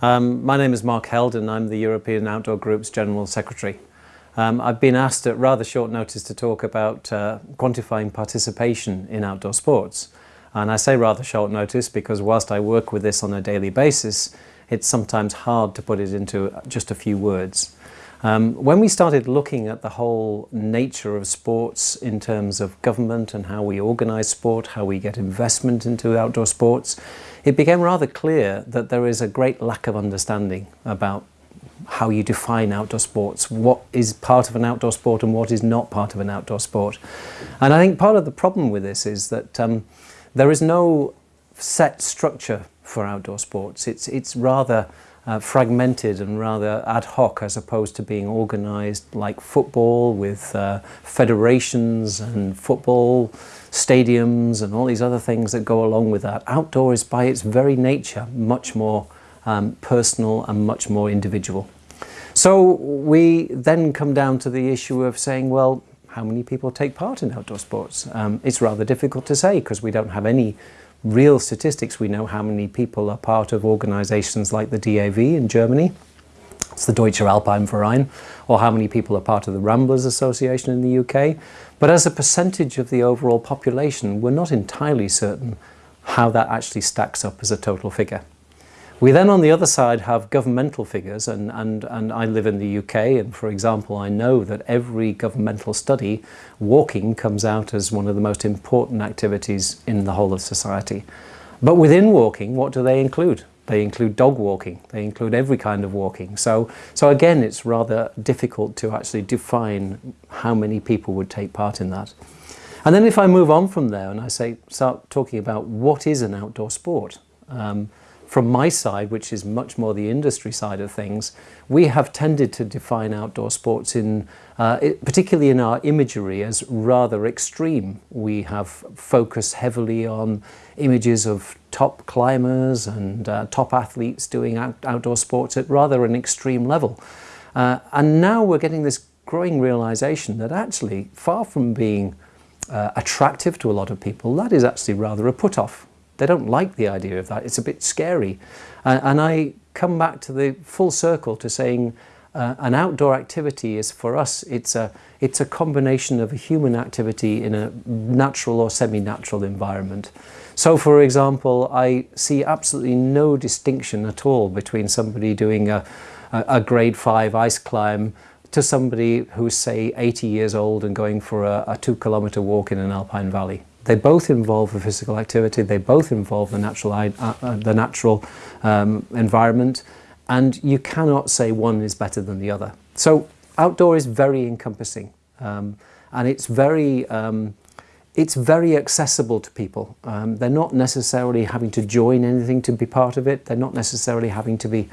Um, my name is Mark Held and I'm the European Outdoor Group's General Secretary. Um, I've been asked at rather short notice to talk about uh, quantifying participation in outdoor sports. And I say rather short notice because whilst I work with this on a daily basis, it's sometimes hard to put it into just a few words. Um, when we started looking at the whole nature of sports in terms of government and how we organise sport, how we get investment into outdoor sports, it became rather clear that there is a great lack of understanding about how you define outdoor sports, what is part of an outdoor sport and what is not part of an outdoor sport. And I think part of the problem with this is that um, there is no set structure for outdoor sports. It's, it's rather uh, fragmented and rather ad hoc as opposed to being organised like football with uh, federations and football stadiums and all these other things that go along with that. Outdoor is by its very nature much more um, personal and much more individual. So we then come down to the issue of saying, well, how many people take part in outdoor sports? Um, it's rather difficult to say because we don't have any real statistics. We know how many people are part of organisations like the DAV in Germany, it's the Deutsche Alpine Verein, or how many people are part of the Ramblers Association in the UK. But as a percentage of the overall population, we're not entirely certain how that actually stacks up as a total figure. We then on the other side have governmental figures and, and, and I live in the UK and for example I know that every governmental study walking comes out as one of the most important activities in the whole of society. But within walking what do they include? They include dog walking, they include every kind of walking. So, so again it's rather difficult to actually define how many people would take part in that. And then if I move on from there and I say start talking about what is an outdoor sport, um, from my side, which is much more the industry side of things, we have tended to define outdoor sports in, uh, it, particularly in our imagery, as rather extreme. We have focused heavily on images of top climbers and uh, top athletes doing out outdoor sports at rather an extreme level. Uh, and now we're getting this growing realization that actually, far from being uh, attractive to a lot of people, that is actually rather a put-off. They don't like the idea of that. It's a bit scary. And I come back to the full circle to saying uh, an outdoor activity is for us, it's a, it's a combination of a human activity in a natural or semi-natural environment. So for example, I see absolutely no distinction at all between somebody doing a, a, a grade five ice climb to somebody who's say 80 years old and going for a, a two kilometer walk in an alpine valley. They both involve a physical activity, they both involve the natural, uh, uh, the natural um, environment, and you cannot say one is better than the other. So outdoor is very encompassing, um, and it's very, um, it's very accessible to people. Um, they're not necessarily having to join anything to be part of it. They're not necessarily having to be,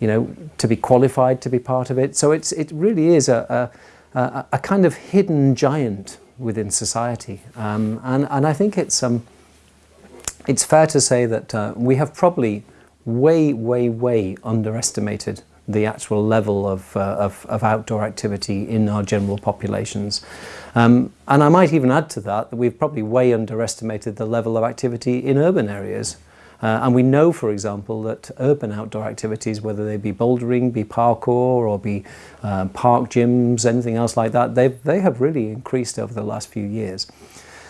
you know, to be qualified to be part of it. So it's, it really is a, a, a kind of hidden giant within society. Um, and, and I think it's, um, it's fair to say that uh, we have probably way, way, way underestimated the actual level of, uh, of, of, outdoor activity in our general populations. Um, and I might even add to that that we've probably way underestimated the level of activity in urban areas. Uh, and we know, for example, that urban outdoor activities, whether they be bouldering, be parkour, or be uh, park gyms, anything else like that, they they have really increased over the last few years.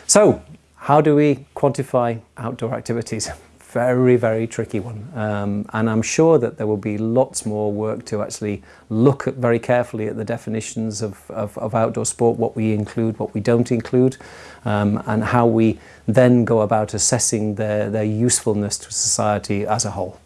So, how do we quantify outdoor activities? very, very tricky one. Um, and I'm sure that there will be lots more work to actually look at very carefully at the definitions of, of, of outdoor sport, what we include, what we don't include, um, and how we then go about assessing their, their usefulness to society as a whole.